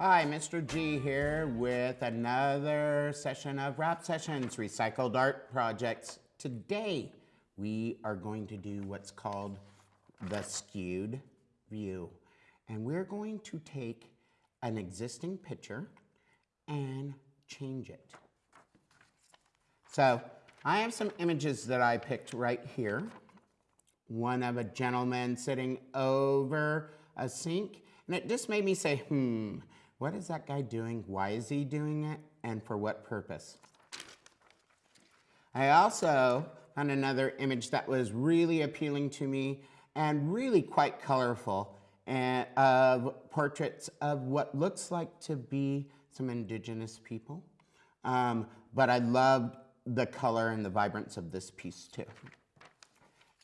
Hi, Mr. G here with another session of Wrap Sessions Recycled Art Projects. Today, we are going to do what's called the skewed view. And we're going to take an existing picture and change it. So I have some images that I picked right here. One of a gentleman sitting over a sink. And it just made me say, hmm, what is that guy doing? Why is he doing it? And for what purpose? I also found another image that was really appealing to me and really quite colorful and of portraits of what looks like to be some indigenous people. Um, but I loved the color and the vibrance of this piece too.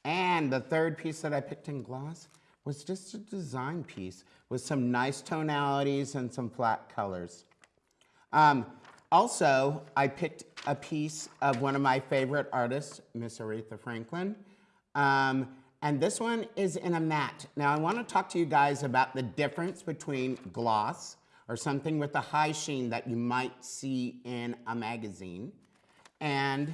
And the third piece that I picked in gloss was just a design piece with some nice tonalities and some flat colors. Um, also, I picked a piece of one of my favorite artists, Miss Aretha Franklin. Um, and this one is in a matte. Now I wanna to talk to you guys about the difference between gloss or something with a high sheen that you might see in a magazine and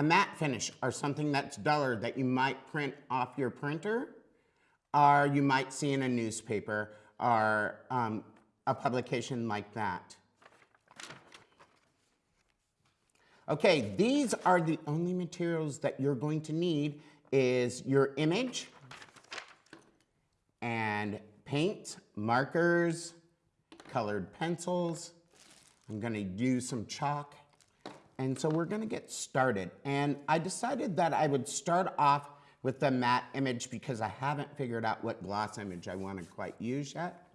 a matte finish or something that's duller that you might print off your printer or you might see in a newspaper or um, a publication like that. Okay, these are the only materials that you're going to need is your image and paint, markers, colored pencils. I'm gonna do some chalk and so we're gonna get started. And I decided that I would start off with the matte image because I haven't figured out what gloss image I wanna quite use yet.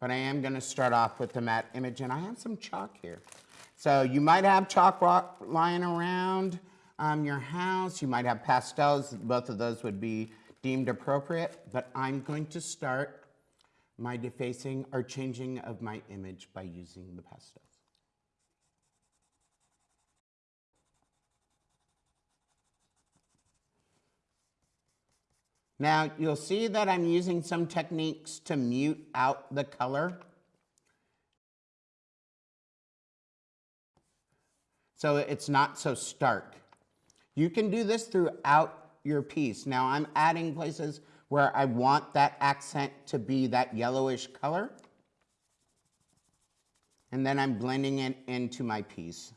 But I am gonna start off with the matte image and I have some chalk here. So you might have chalk lying around um, your house. You might have pastels. Both of those would be deemed appropriate. But I'm going to start my defacing or changing of my image by using the pastels. Now you'll see that I'm using some techniques to mute out the color. So it's not so stark. You can do this throughout your piece. Now I'm adding places where I want that accent to be that yellowish color. And then I'm blending it into my piece.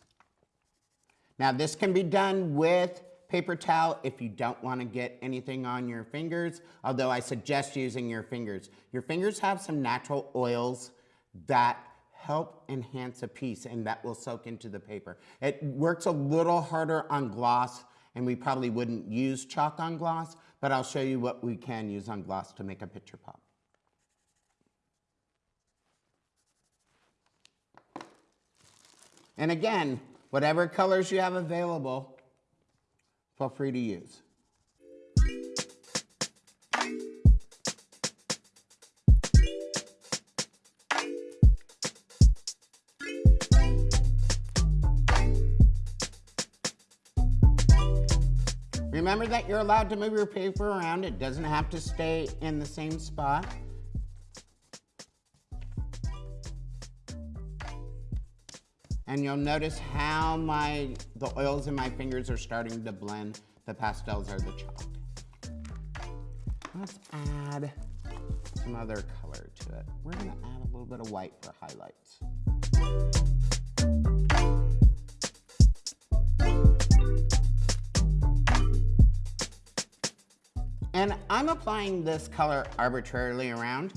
Now this can be done with Paper towel if you don't want to get anything on your fingers, although I suggest using your fingers. Your fingers have some natural oils that help enhance a piece and that will soak into the paper. It works a little harder on gloss and we probably wouldn't use chalk on gloss, but I'll show you what we can use on gloss to make a picture pop. And again, whatever colors you have available, Feel free to use. Remember that you're allowed to move your paper around. It doesn't have to stay in the same spot. And you'll notice how my the oils in my fingers are starting to blend. The pastels are the chalk. Let's add some other color to it. We're gonna add a little bit of white for highlights. And I'm applying this color arbitrarily around.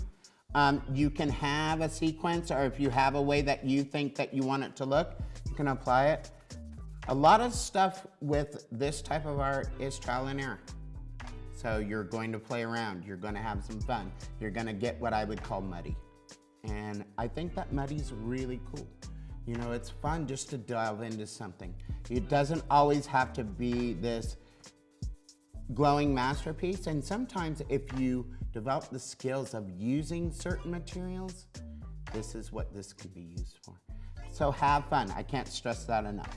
Um, you can have a sequence or if you have a way that you think that you want it to look, you can apply it. A lot of stuff with this type of art is trial and error. So you're going to play around, you're gonna have some fun. You're gonna get what I would call muddy. And I think that muddy's really cool. You know, it's fun just to delve into something. It doesn't always have to be this glowing masterpiece. And sometimes if you develop the skills of using certain materials, this is what this could be used for. So have fun. I can't stress that enough.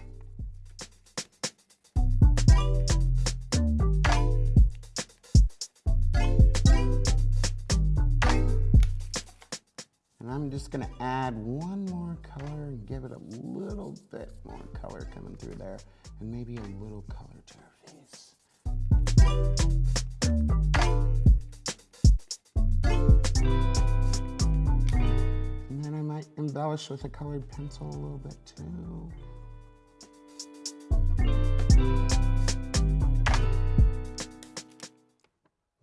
And I'm just gonna add one more color and give it a little bit more color coming through there and maybe a little color to her face. Might embellish with a colored pencil a little bit too.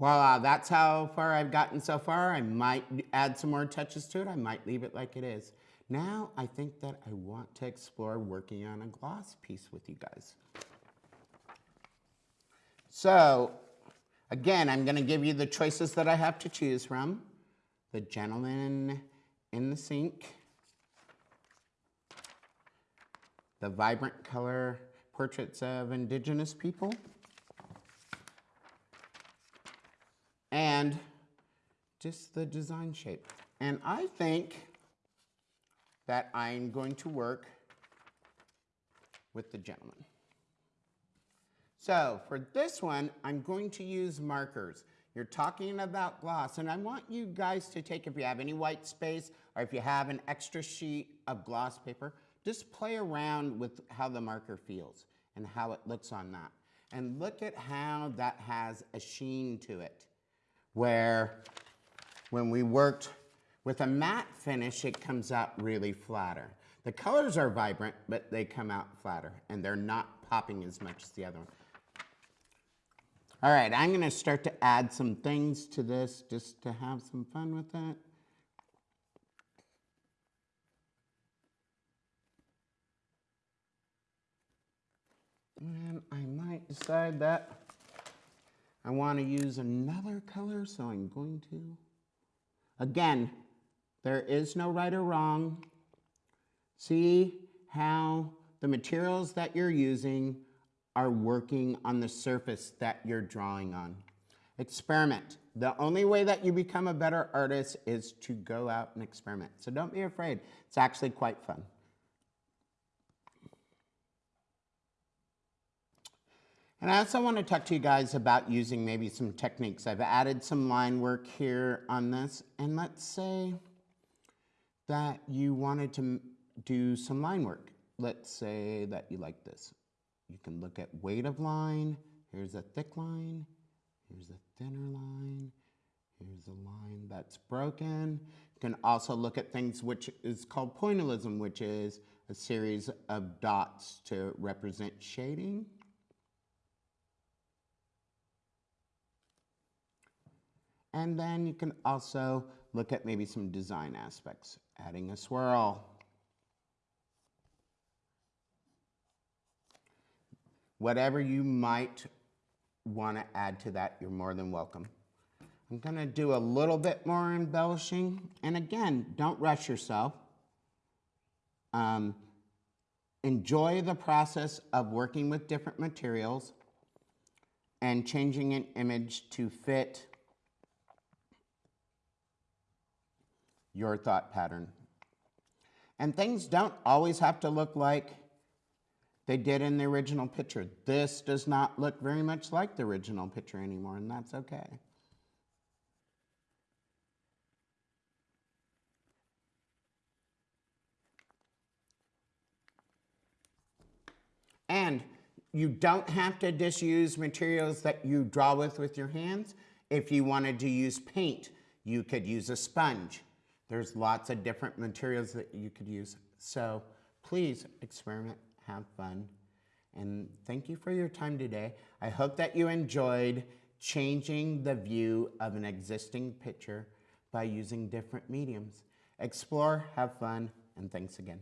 Voila, uh, that's how far I've gotten so far. I might add some more touches to it. I might leave it like it is. Now I think that I want to explore working on a gloss piece with you guys. So again, I'm gonna give you the choices that I have to choose from. The Gentleman in the Sink, the Vibrant Color Portraits of Indigenous People, and just the design shape. And I think that I'm going to work with the gentleman. So for this one, I'm going to use markers. You're talking about gloss, and I want you guys to take, if you have any white space, or if you have an extra sheet of gloss paper, just play around with how the marker feels and how it looks on that. And look at how that has a sheen to it where when we worked with a matte finish, it comes out really flatter. The colors are vibrant, but they come out flatter, and they're not popping as much as the other one. All right, I'm gonna start to add some things to this just to have some fun with it. And I might decide that I want to use another color, so I'm going to. Again, there is no right or wrong. See how the materials that you're using are working on the surface that you're drawing on. Experiment. The only way that you become a better artist is to go out and experiment. So don't be afraid. It's actually quite fun. And I also want to talk to you guys about using maybe some techniques. I've added some line work here on this. And let's say that you wanted to do some line work. Let's say that you like this. You can look at weight of line. Here's a thick line. Here's a thinner line. Here's a line that's broken. You can also look at things which is called pointillism, which is a series of dots to represent shading. And then you can also look at maybe some design aspects, adding a swirl. Whatever you might want to add to that, you're more than welcome. I'm going to do a little bit more embellishing. And again, don't rush yourself. Um, enjoy the process of working with different materials and changing an image to fit your thought pattern. And things don't always have to look like they did in the original picture. This does not look very much like the original picture anymore, and that's okay. And you don't have to just use materials that you draw with with your hands. If you wanted to use paint, you could use a sponge. There's lots of different materials that you could use. So please experiment, have fun, and thank you for your time today. I hope that you enjoyed changing the view of an existing picture by using different mediums. Explore, have fun, and thanks again.